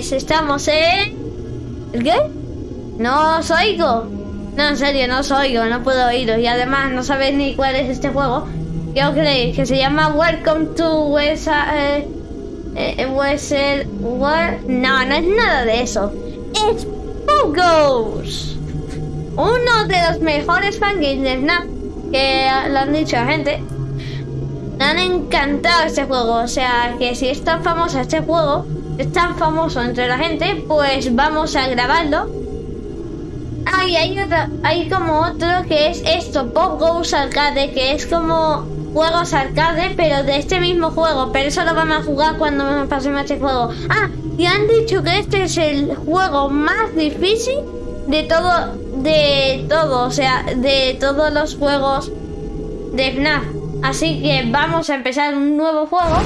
Jolines, estamos en... ¿El qué? No os oigo. No, en serio, no os oigo, no puedo oíros. Y además no sabéis ni cuál es este juego. ¿Qué os creéis? Que se llama Welcome to West... Eh, eh. World. No, no es nada de eso. Es Pogos. Uno de los mejores fangames de Snap que lo han dicho la gente. Me han encantado este juego. O sea, que si es tan famoso este juego, es tan famoso entre la gente, pues vamos a grabarlo. Ah, hay, otro, hay como otro que es esto, Pop Goes Arcade, que es como juegos arcade, pero de este mismo juego. Pero eso lo vamos a jugar cuando pasemos este juego. Ah, y han dicho que este es el juego más difícil de todo, de todo, o sea, de todos los juegos de FNAF. Así que vamos a empezar un nuevo juego.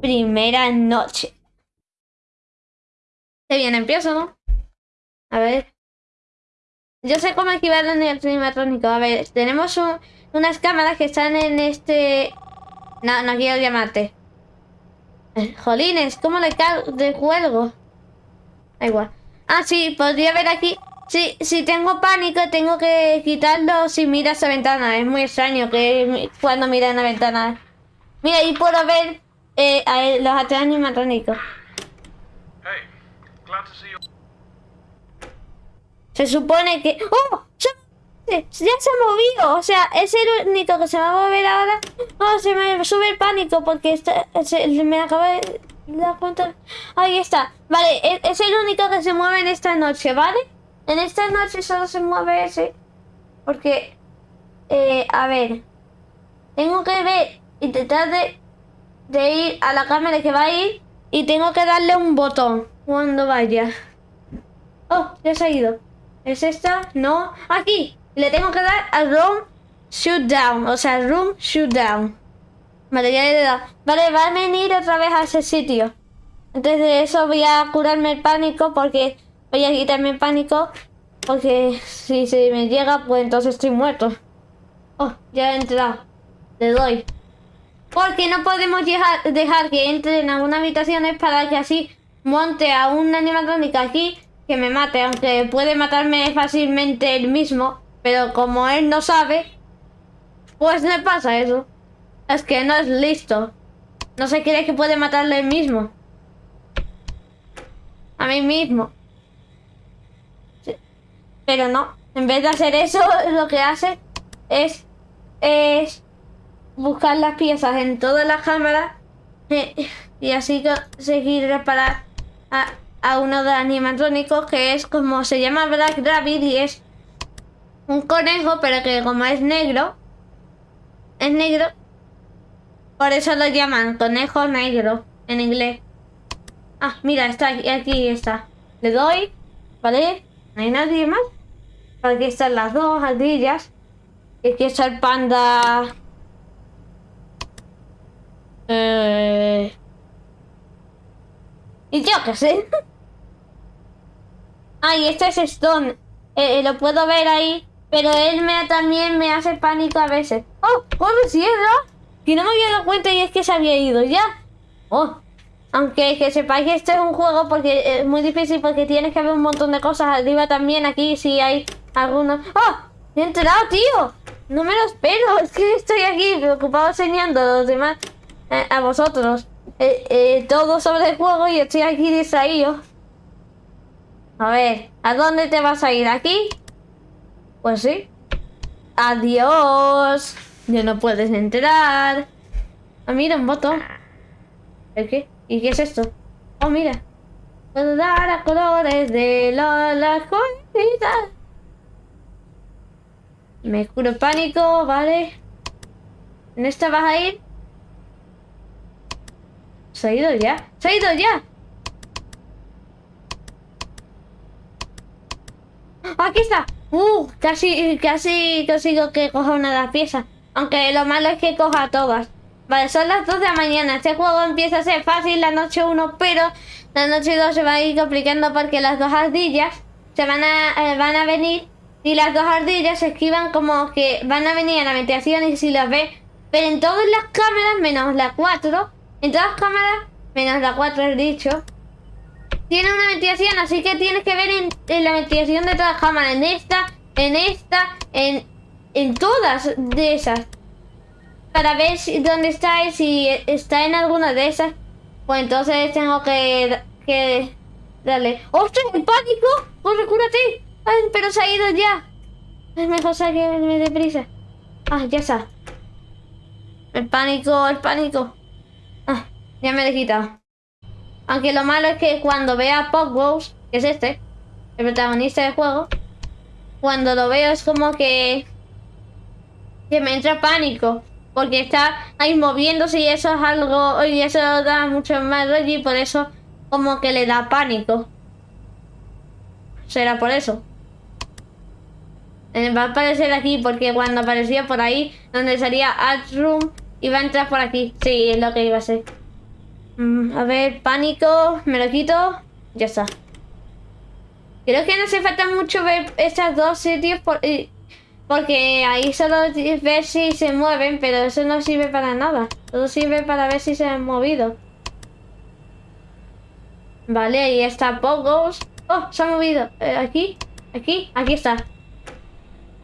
Primera noche. Bien, empiezo. A ver. Yo sé cómo activar el animatrónico. A ver, tenemos unas cámaras que están en este... No, no quiero llamarte. Jolines, ¿cómo le de juego? Da igual. Ah, sí, podría ver aquí. Sí, si tengo pánico, tengo que quitarlo si miras a ventana. Es muy extraño que cuando mira la ventana. Mira, ahí puedo ver eh, los atrás animatrónicos. Se supone que... ¡Oh! Ya se ha movido. O sea, es el único que se va a mover ahora. Oh, se me sube el pánico porque se, me acaba de dar cuenta. Ahí está. Vale, es, es, el único que se mueve en esta noche, ¿vale? En esta noche solo se mueve ese. Porque... Eh, a ver. Tengo que ver... Intentar de, de ir a la cámara que va a ir. Y tengo que darle un botón cuando vaya. Oh, ya se ha ido. ¿Es esta? No. Aquí. Le tengo que dar a Room Shoot Down. O sea, Room Shoot Down. Vale, ya le he dado. Vale, va a venir otra vez a ese sitio. Antes de eso voy a curarme el pánico porque... Voy a quitarme el pánico. Porque si se me llega, pues entonces estoy muerto. Oh, ya he entrado. Le doy. Porque no podemos dejar, que entre en algunas habitaciones para que así monte a una animatrónica aquí que me mate, aunque puede matarme fácilmente él mismo, pero como él no sabe, pues le pasa eso. Es que no es listo. No se cree que puede matarle él mismo. A mí mismo. Pero no. En vez de hacer eso, lo que hace es, es buscar las piezas en todas las cámaras y así conseguir reparar a, uno de animatrónicos que es como se llama Black Rabbit y es un conejo, pero que como es negro, es negro, por eso lo llaman conejo negro en inglés. Ah, mira, está aquí, aquí está. Le doy, ¿vale? No hay nadie más. Aquí están las dos ardillas. Y aquí está el panda. Eh... Y yo qué sé. Ay, este es Stone. Eh, eh, lo puedo ver ahí. Pero él me, también me hace pánico a veces. ¡Oh! ¡Oh, me cierra! Que no me había dado cuenta y es que se había ido ya. ¡Oh! Aunque que sepáis que este es un juego porque es muy difícil porque tienes que ver un montón de cosas arriba también. Aquí si hay algunos... ¡Oh! ¡He entrado, tío! No me lo espero. Es que estoy aquí preocupado enseñando a los demás... Eh, a vosotros. Todo sobre el juego y estoy aquí distraído. A ver, ¿a dónde te vas a ir? ¿Aquí? Pues sí. Adiós. Ya no puedes entrar. Ah, mira, un botón. ¿El qué? ¿Y qué es esto? Oh, mira. Puedo dar a colores de las cositas. Me curo pánico, vale. ¿En esta vas a ir? ¿Se ha ido ya? ¡Se ha ido ya! ¡Aquí está! ¡Uh! Casi, casi consigo que coja una de las piezas. Aunque lo malo es que coja todas. Vale, son las 2 de la mañana. Este juego empieza a ser fácil la noche 1, pero la noche 2 se va a ir complicando porque las dos ardillas se van a, eh, van a venir y las dos ardillas se esquivan como que van a venir a la habitación y si las ve. Pero en todas las cámaras, menos la 4, en todas cámaras, menos la 4 he dicho, tiene una ventilación, así que tienes que ver en, la ventilación de todas cámaras. En esta, en esta, en, en todas de esas. Para ver si, dónde está si está en alguna de esas. Pues entonces tengo que, que darle. ¡Ostras, el pánico! ¡Corre, cúrate! Ay, pero se ha ido ya. Es mejor salirme deprisa. Ah, ya está. El pánico, el pánico. Ya me he quitado. Aunque lo malo es que cuando vea a Pogos, que es este, el protagonista del juego, cuando lo veo es como que... Que me entra pánico. Porque está ahí moviéndose y eso es algo... Y eso da mucho más rollo y por eso como que le da pánico. Será por eso. Eh, va a aparecer aquí porque cuando aparecía por ahí, donde salía Alt Room, iba a entrar por aquí. Sí, es lo que iba a ser. Mm, a ver, pánico, me lo quito. Ya está. Creo que no hace falta mucho ver estos dos sitios porque ahí solo ver si se mueven, pero eso no sirve para nada. Todo sirve para ver si se han movido. Vale, ahí está Pogos. Oh, se ha movido. Eh, aquí, aquí, aquí está.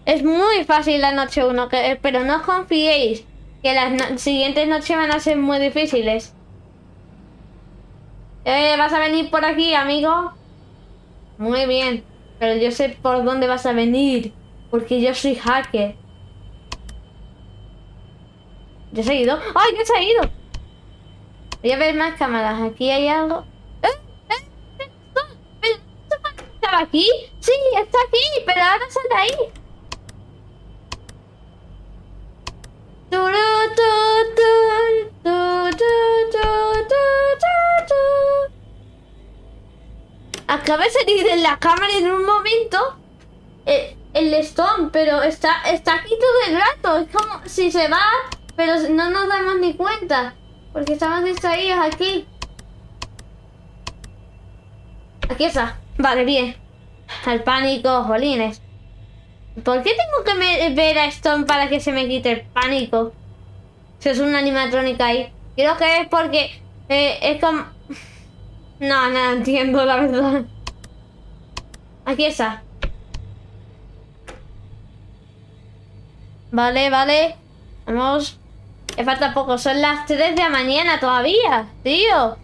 Es muy fácil la noche 1, pero no confiéis que las siguientes noches van a ser muy difíciles. Eh, ¿Vas a venir por aquí, amigo? Muy bien. Pero yo sé por dónde vas a venir. Porque yo soy hacker. ¿Ya se ha ido? ¡Ay, ya se ha ido! Voy a ver más cámaras. Aquí hay algo. ¿Eh? ¿Eh? ¿Pero estaba aquí? Sí, está aquí, pero ahora sale ahí. Acaba de salir de la cámara en un momento el, el Stone, pero está, está aquí todo el rato. Es como si se va, pero no nos damos ni cuenta. Porque estamos distraídos aquí. Aquí está. Vale, bien. El pánico, jolines. ¿Por qué tengo que ver a Stone para que se me quite el pánico? Si es una animatrónica ahí. Creo que es porque eh, es como... No, no entiendo la verdad. Aquí está. Vale, vale. Vamos. Me falta poco. Son las 3 de la mañana todavía, tío.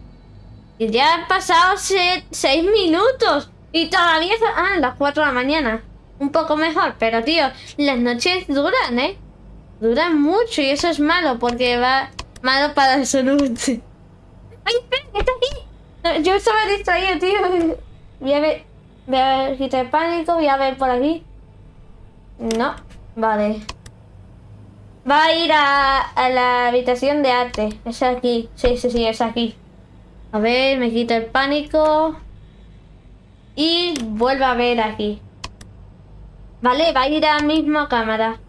Y ya han pasado 6 minutos. Y todavía... Ah, las 4 de la mañana. Un poco mejor, pero tío, las noches duran, ¿eh? Duran mucho y eso es malo porque va malo para la salud. ¡Ay, espera! ¡Está aquí! Yo estaba distraído, tío. Voy a ver... Voy a ver, quitar el pánico, voy a ver por aquí. No, vale. Va a ir a, a, la habitación de arte. Es aquí. Sí, sí, sí, es aquí. A ver, me quito el pánico. Y vuelvo a ver aquí. Vale, va a ir a la misma cámara.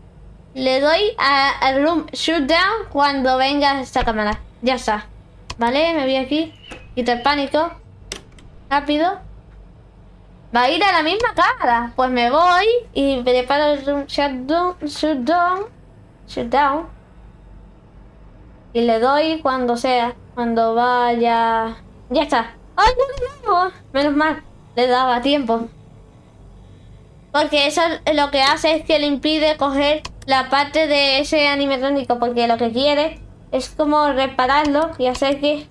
Le doy al room down cuando venga esta cámara. Ya está. Vale, me voy aquí. Quito el pánico. Rápido. Va a ir a la misma cámara. Pues me voy y preparo el room shutdown. Shutdown. Y le doy cuando sea. Cuando vaya. Ya está. ¡Ay, no Menos mal. Le daba tiempo. Porque eso lo que hace es que le impide coger la parte de ese animatrónico. Porque lo que quiere es como repararlo y hacer que,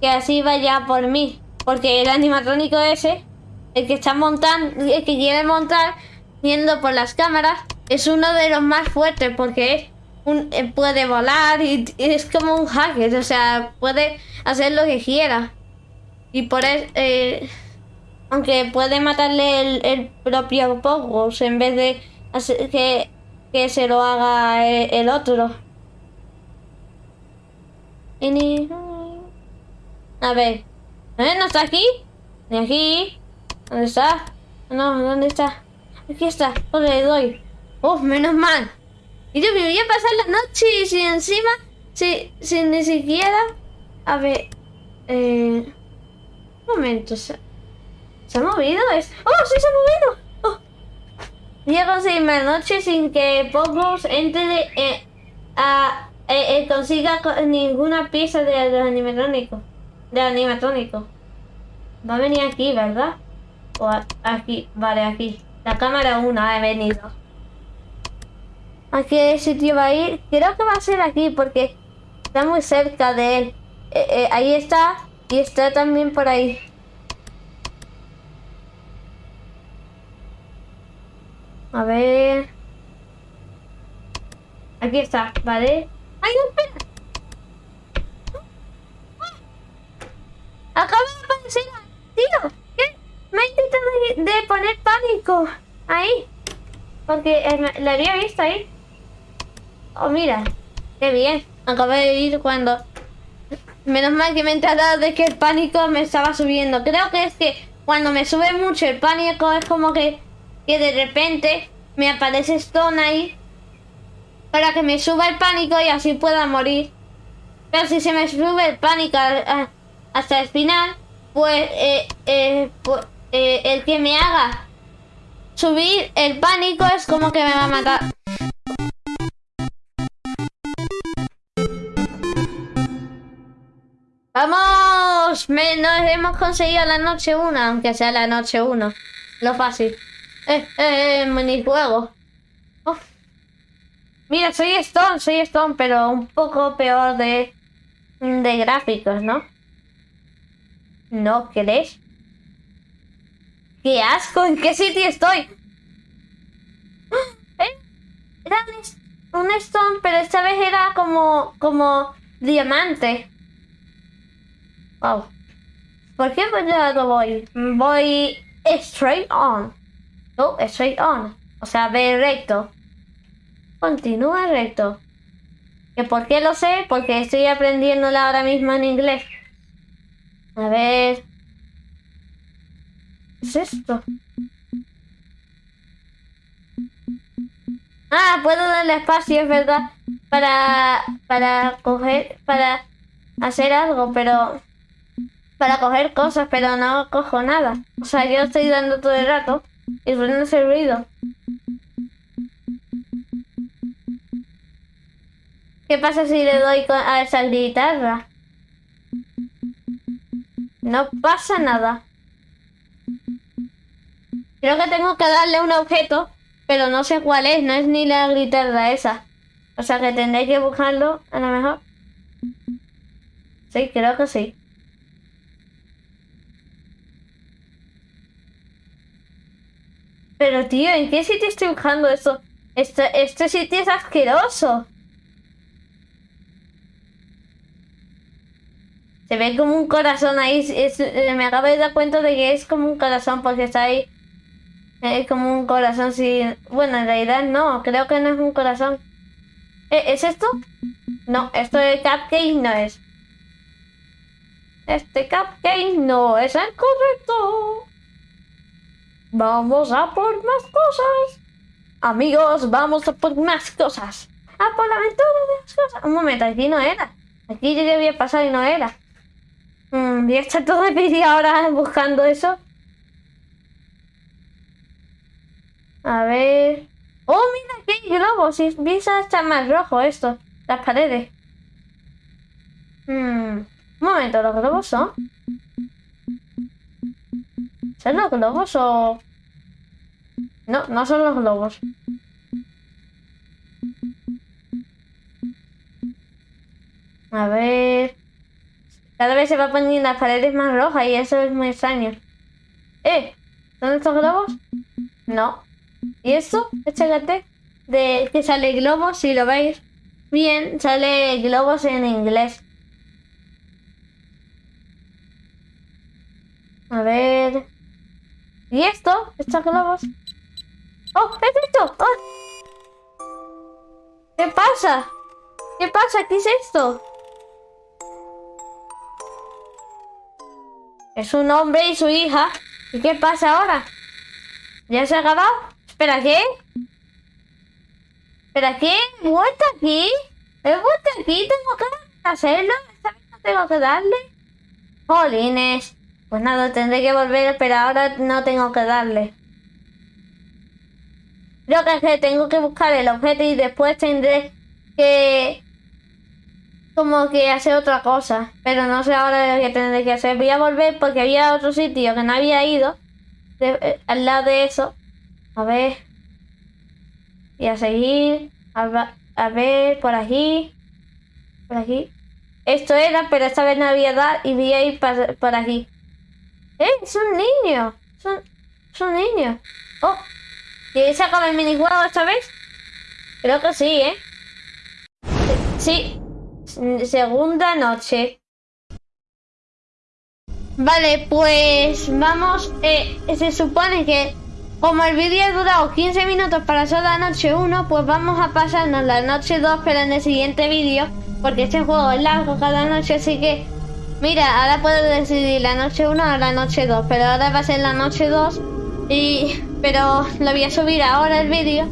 que así vaya por mí. Porque el animatrónico ese, el que está montando, el que quiere montar, viendo por las cámaras, es uno de los más fuertes porque un, eh, puede volar y, es como un hacker. O sea, puede hacer lo que quiera. Y por eso... Eh, aunque puede matarle el, propio Pogos en vez de hacer que, que se lo haga el, otro. A ver. ¿Eh? ¿No está aquí? ¿Ni aquí? ¿Dónde está? No, ¿dónde está? Aquí está. ¿Dónde le doy? Uf, menos mal. Y yo me voy a pasar la noche y si encima, si, si ni siquiera... A ver... Eh... Un momento, ¿Se ha movido? ¿Es... ¡Oh, sí se ha movido! Oh. Voy a conseguirme noche sin que Pogos entre eh, a, eh, eh, consiga ninguna pieza del animatrónico. Del animatrónico. Va a venir aquí, ¿verdad? O aquí, vale, aquí. La cámara 1 ha venido. ¿A qué sitio va a ir? Creo que va a ser aquí porque está muy cerca de él. Eh, eh, ahí está y está también por ahí. A ver... Aquí está, ¿vale? ¡Ay, no, espera! Acaba de aparecer, tío. ¿Qué? Me ha intentado de, Ahí. Porque eh, había visto ahí. Oh, mira. Qué bien. Acabo de ir cuando... Menos mal que me he enterado de que el pánico me estaba subiendo. Creo que es que cuando me sube mucho el pánico es como que, que de repente me aparece Stone ahí para que me suba el pánico y así pueda morir. Pero si se me sube el pánico hasta el final, pues, eh, eh, pues eh, el que me haga subir el pánico es como que me va a matar. ¡Vamos! Me, nos hemos conseguido la noche 1, aunque sea la noche 1. Lo fácil. Eh, eh, minijuego. Oh. Mira, soy Stone, soy Stone, pero un poco peor de, de gráficos, ¿no? ¿No crees? ¡Qué asco! ¿En qué sitio estoy? ¿Eh? Era un, Stone, pero esta vez era como, como diamante. Wow. ¿Por qué voy? Voy straight on. No, straight on. O sea, ve recto. Continúa recto. ¿Que por qué lo sé? Porque estoy aprendiéndola ahora mismo en inglés. A ver. ¿Qué es esto? Ah, puedo darle espacio, es verdad. Para, para coger, para hacer algo, pero... Para coger cosas, pero no cojo nada. O sea, yo estoy dando todo el rato y suena ese ruido. ¿Qué pasa si le doy a esa guitarra? No pasa nada. Creo que tengo que darle un objeto, pero no sé cuál es, no es ni la guitarra esa. O sea que tendré que buscarlo, a lo mejor. Sí, creo que sí. Pero tío, ¿en qué sitio estoy buscando eso? Este, este sitio es asqueroso. Se ve como un corazón ahí. Me acabo de dar cuenta de que es como un corazón porque está ahí. Es como un corazón sin... Bueno, en realidad no. Creo que no es un corazón. ¿Eh, ¿Es esto? No, esto de cupcake no es. Este cupcake no es el correcto. Vamos a por más cosas. Amigos, vamos a por más cosas. A por la aventura de las cosas. Un momento, aquí no era. Aquí yo ya había pasado y no era. Mm, ya está todo el ahora buscando eso. A ver... ¡Oh, mira que hay globos! Y empieza a más rojo esto. Las paredes. Hmm, un momento, ¿los globos son? ¿Son los globos o...? No, no son los globos. A ver... Cada vez se va poniendo las paredes más rojas y eso es muy extraño. ¡Eh! ¿Dónde estos globos? No. ¿Y esto? Échate de que sale globos, si lo veis bien, sale globos en inglés. A ver... ¿Y esto? ¿Estos globos? ¡Oh! ¿Es esto? ¡Oh! ¿Qué pasa? ¿Qué pasa? ¿Qué es esto? Es un hombre y su hija. ¿Y qué pasa ahora? ¿Ya se ha acabado? ¿Espera qué? ¿Espera qué? ¿He vuelto aquí? ¿He vuelto aquí? ¿Tengo que hacerlo? ¿Esta vez no tengo que darle? Jolines. Pues nada, tendré que volver, pero ahora no tengo que darle. Creo que, es que tengo que buscar el objeto y después tendré que como que hacer otra cosa. Pero no sé ahora qué tendré que hacer. Voy a volver porque había otro sitio que no había ido. eh, al lado de eso. A ver. Y a seguir. A, ver, por aquí. Por aquí. Esto era, pero esta vez no había dar y voy a ir pa- por aquí. ¡Eh! ¡Es un niño! ¡Es un, niño! ¡Oh! ¿Y se acaba el minijuego esta vez? Creo que sí, ¿eh? Sí. Segunda noche. Vale, pues vamos. eh, se supone que como el vídeo ha durado 15 minutos para solo la noche 1, pues vamos a pasarnos la noche 2, pero en el siguiente vídeo, porque este juego es largo cada noche, así que mira, ahora puedo decidir la noche 1 o la noche 2, pero ahora va a ser la noche 2 y pero lo voy a subir ahora el vídeo,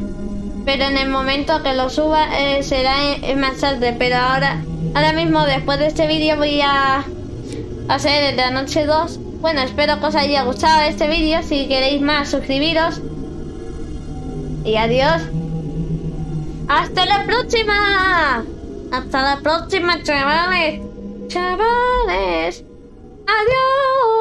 pero en el momento que lo suba eh, será en- en más tarde, pero ahora ahora mismo después de este vídeo voy a hacer la noche 2. Bueno, espero que os haya gustado este vídeo. Si queréis más, suscribiros. Y adiós. Hasta la próxima. Hasta la próxima, chavales. Chavales. Adiós.